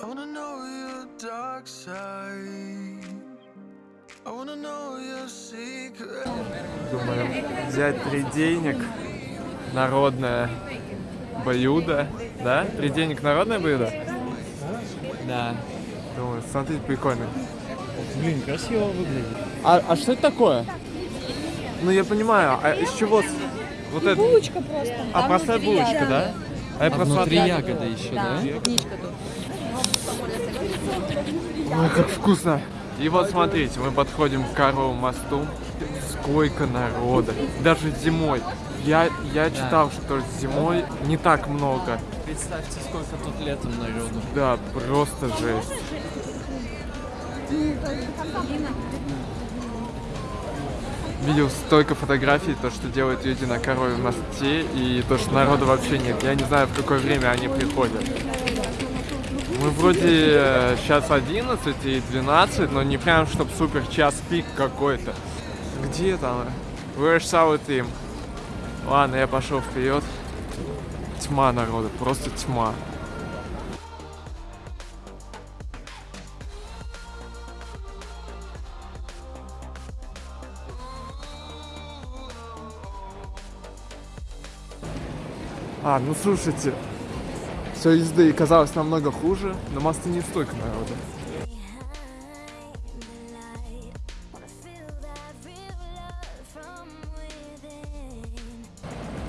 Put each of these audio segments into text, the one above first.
I wanna know your dark side. I wanna know your secret. Думаю, взять три денег, народное блюдо, да? Три денег народное блюдо? Да. Думаю, смотрите, прикольно. Блин, красиво выглядит. А, а что это такое? Ну я понимаю, а из чего? Вот это? Булочка просто. А, простая булочка, да? А я А просто внутри смотрю- ягода еще, да? Клубничка тут. Ой, как вкусно. И вот смотрите, мы подходим к Каровому мосту. Сколько народа. Даже зимой. Я, я читал, что зимой не так много. Представьте, сколько тут летом народу. Да, просто жесть. Видел столько фотографий, то, что делают люди на Корове мосте, и то, что народу вообще нет. Я не знаю, в какое время они приходят. Мы вроде сейчас 11 и 12, но не прям, чтоб супер час пик какой-то. Где там? Where's our team? Ладно, я пошел вперед. Тьма народа, просто тьма. А, ну слушайте, все езды казалось намного хуже, на мосты не столько народа.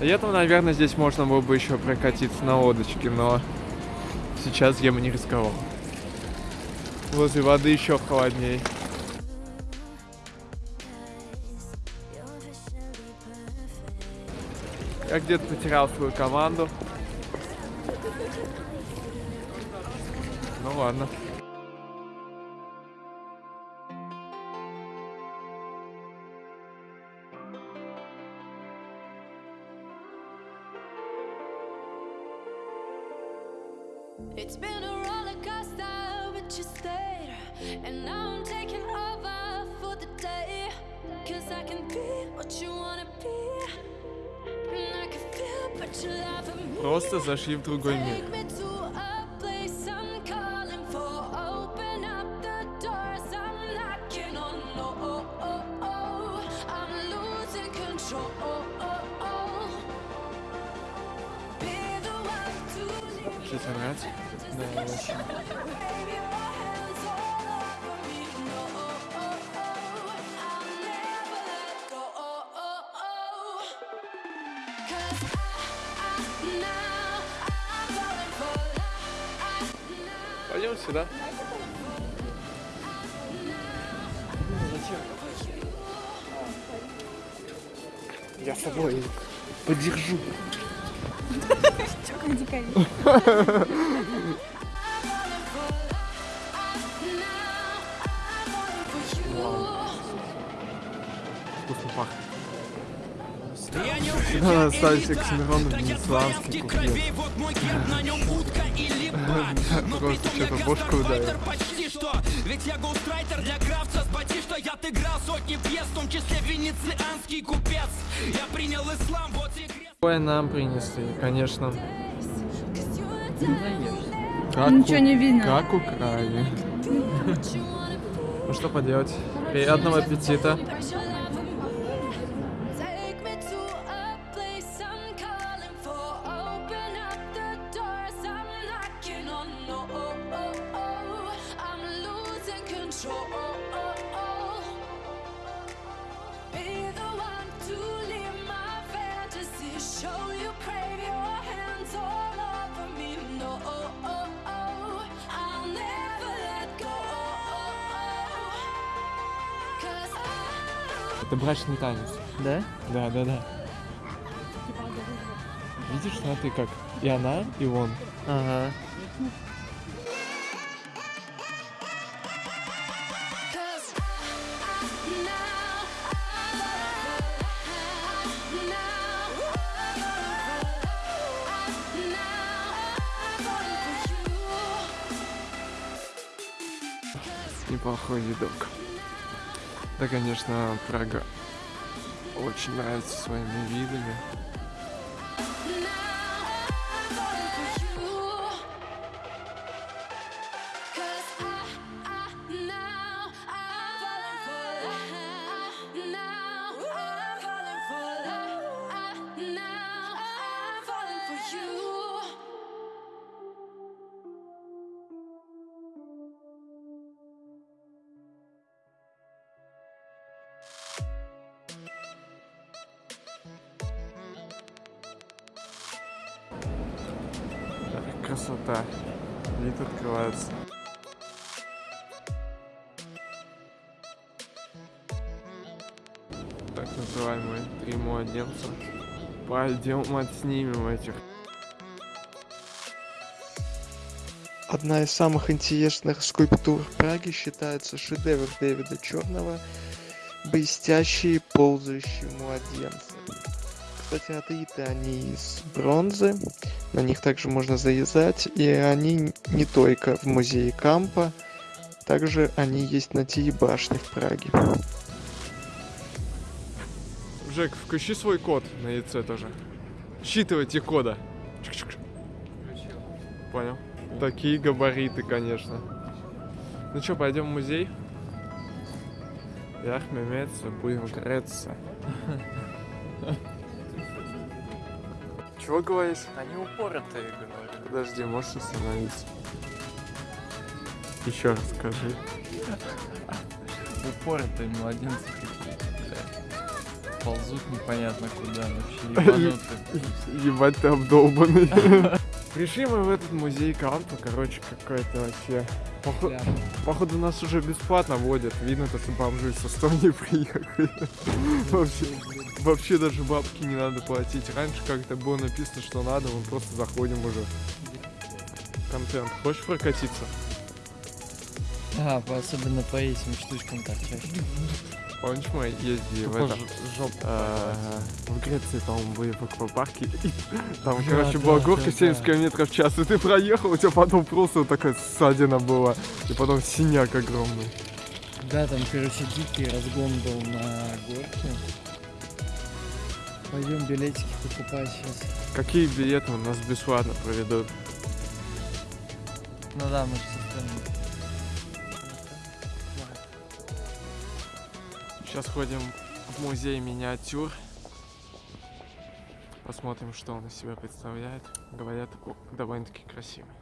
Летом, наверное, здесь можно было бы еще прокатиться на лодочке, но сейчас я бы не рисковал. Возле воды еще холодней. Я где-то потерял свою команду. Ну ладно. It's been the one to leave. Вообще тебе нравится? Да, очень. 'Cause I, Пойдем сюда. Я с собой подержу. Чё, как дикарь. Надо ставить Оксимирон венецианский куплет. Просто что-то бошку ударил. почти что Ведь я гоустрайтер для крафта Спати, что я отыграл сотни пьес В том числе венецианский купец Я принял ислам, вот и крест Какое нам принесли, конечно. Как Ничего у- не видно. Как украли. Ну что поделать. Приятного аппетита. Это брачный танец. Да? Да, да, да. Видишь, смотри как. И она, и он. Ага. Неплохой видок. Конечно, Прага очень нравится своими видами. Красота. Вид открывается. Так называемые три младенца. Пойдем отснимем этих. Одна из самых интересных скульптур Праги считается шедевр Дэвида Черного «Блестящие ползающие младенцы». Кстати, отлиты они из бронзы, на них также можно завязать, и они не только в музее Кампа, также они есть на телебашне в Праге. Жек, включи свой код на яйце тоже. Считывайте кода. Чик-чик. Понял. Такие габариты, конечно. Ну что, пойдем в музей? Ях, меметься, будем греться. Чего говоришь? Они упоротые, говорю. Подожди, можешь остановиться? Еще раз скажи. Упоротые младенцы какие-то. Ползут непонятно куда вообще, ебанутые. Ебать, ты обдолбанный. Пришли мы в этот музей Канта, короче, какой-то вообще... Похо- Бля. Походу нас уже бесплатно водят. Видно, то, что бомжи из Эстонии приехали. Вообще, вообще даже бабки не надо платить. Раньше как-то было написано, что надо, мы просто заходим уже. Контент. Хочешь прокатиться? А, по- особенно по этим штучкам торчать. Помнишь, мы ездили в Тупо этом... А, В Греции, по-моему, были в аквапарке. и Там, Да, короче, была да, горка 70 да. километров в час, и ты проехал, у тебя потом просто вот такая ссадина была. И потом синяк огромный. Да, там, короче, дикий разгон был на горке. Пойдем билетики покупать сейчас. Какие билеты у нас бесплатно проведут? Ну да, мы же. Сейчас ходим в музей миниатюр. Посмотрим, что он из себя представляет. Говорят, довольно-таки красивый.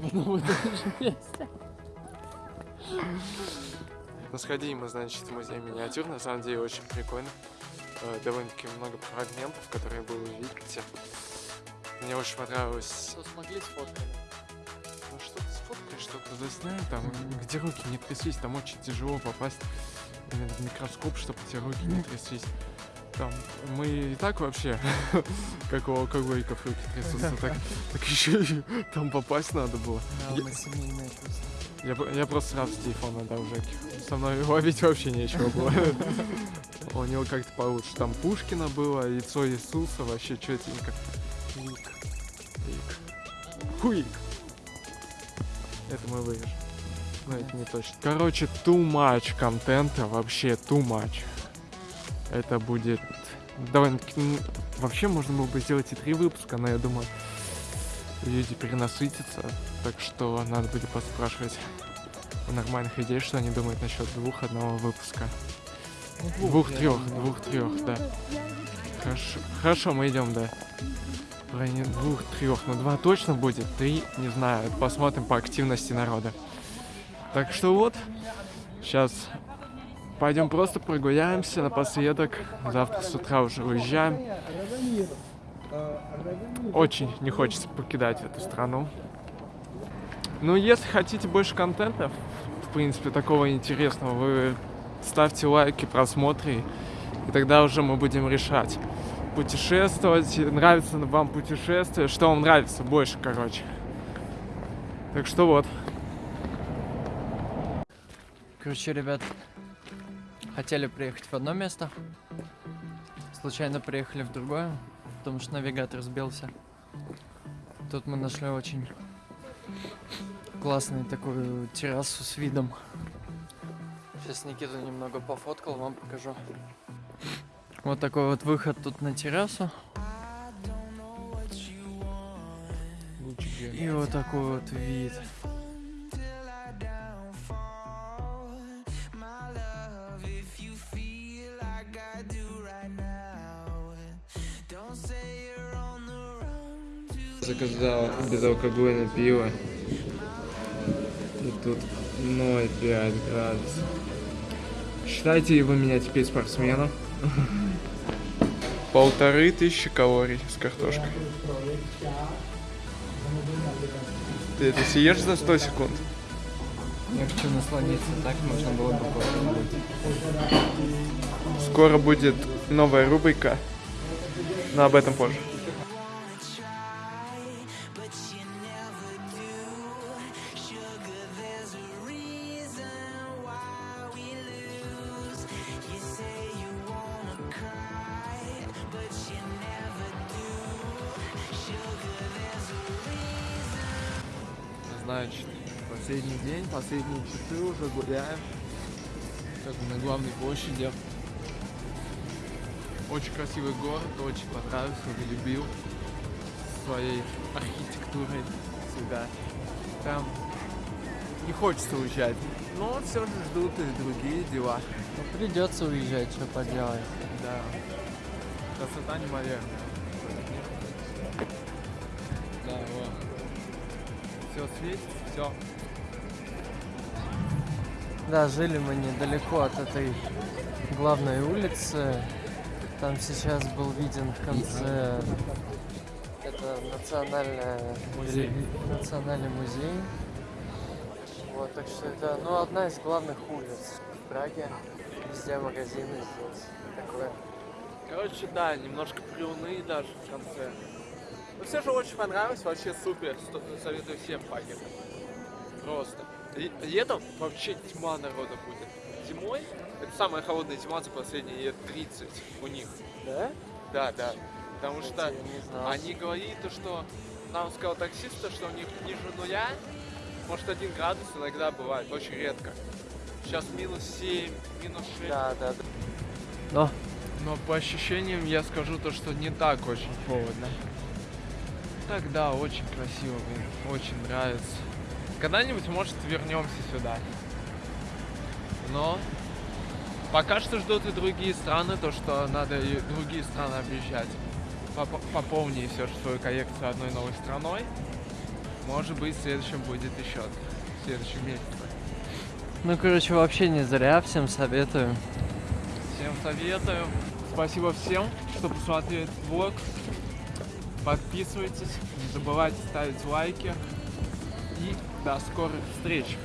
Ну. Ну, сходили мы, значит, в музей миниатюр. На самом деле очень прикольно. Э, Довольно-таки много фрагментов, которые вы увидите. Мне очень понравилось Что смогли сфоткали? Ну что ты сфоткаешь, что-то засняй, там, где руки не тряслись, там очень тяжело попасть именно в микроскоп, чтобы эти руки не тряслись. Там, мы и так вообще, как у алкоголиков руки трясутся, так, так еще и там попасть надо было. Да, Я-. Я, я просто сразу с телефона дал Жеке. Со мной ловить вообще нечего было. У него как-то получше. Там Пушкина было, яйцо Иисуса, вообще четенько. Вик. Вик. Хуик. Это мы вырежем. Но это не точно. Короче, too much контента, вообще too much. Это будет довольно-таки... ну, Вообще можно было бы сделать и три выпуска, но я думаю, люди перенасытятся. Так что надо будет поспрашивать у нормальных людей, что они думают насчет двух одного выпуска. Ну, Двух-трех, двух-трех, да. Хорошо, хорошо, мы идем, да. Районе двух-трех, но два точно будет, три, не знаю, посмотрим по активности народа. Так что вот, сейчас пойдем просто прогуляемся напоследок. Завтра с утра уже уезжаем. Очень не хочется покидать эту страну. Ну, если хотите больше контента, в принципе, такого интересного, вы ставьте лайки, просмотры, и тогда уже мы будем решать. Путешествовать, нравится вам путешествие, что вам нравится больше, короче. Так что вот. Короче, ребят, хотели приехать в одно место, случайно приехали в другое, потому что навигатор сбился. Тут мы нашли очень классную такую террасу с видом. Сейчас Никита немного пофоткал, вам покажу. Вот такой вот выход тут на террасу. И вот такой вот вид. Заказал безалкогольное пиво. И тут 0,5 градусов. Считайте вы меня теперь спортсменом. Полторы тысячи калорий с картошкой. Ты это съешь за 100 секунд? Я хочу насладиться, так можно было бы попробовать. Скоро будет новая рубрика, но об этом позже. Последние часы уже гуляем. Как бы на главной площади. Очень красивый город, очень понравился, любил своей архитектурой всегда. Там не хочется уезжать, но все же ждут и другие дела. Ну, придется уезжать, что поделать. Да. Красота неимоверная. Да, вот. Все светит, все. Да, жили мы недалеко от этой главной улицы. Там сейчас был виден в конце это национальная Музей. национальный музей. Вот, так что это, ну, одна из главных улиц в Праге. Везде магазины здесь. Такое. Короче, да, немножко приуныли даже в конце. Но все же очень понравилось, вообще супер. Советую всем поехать. Просто. Ле- Летом вообще тьма народа будет. Зимой, это самая холодная зима за последние лет 30 у них. Да? Да, да. Потому Кстати, что они говорили, то, что нам сказал таксист, то, что у них ниже нуля, может один градус иногда бывает, очень редко. Сейчас минус 7, минус 6. Да, да, да. Но Но по ощущениям я скажу то, что не так очень холодно. Так да, очень красиво, блин, очень нравится. Когда-нибудь, может, вернемся сюда. Но пока что ждут и другие страны, то что надо и другие страны объезжать. Поп- Пополни все же свою коллекцию одной новой страной. Может быть, в следующем будет еще, в следующем месяце. Ну, короче, вообще не зря, всем советую. Всем советую. Спасибо всем, что посмотрели этот влог. Подписывайтесь, не забывайте ставить лайки. И до скорых встреч!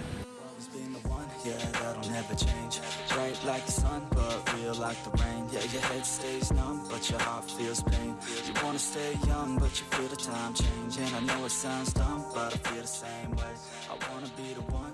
always been the one, yeah, that'll never change. Bright like the sun, but real like the rain. Yeah, your head stays numb, but your heart feels pain. You wanna stay young, but you feel the time change. And I know it sounds dumb, but I feel the same way. I wanna be the one.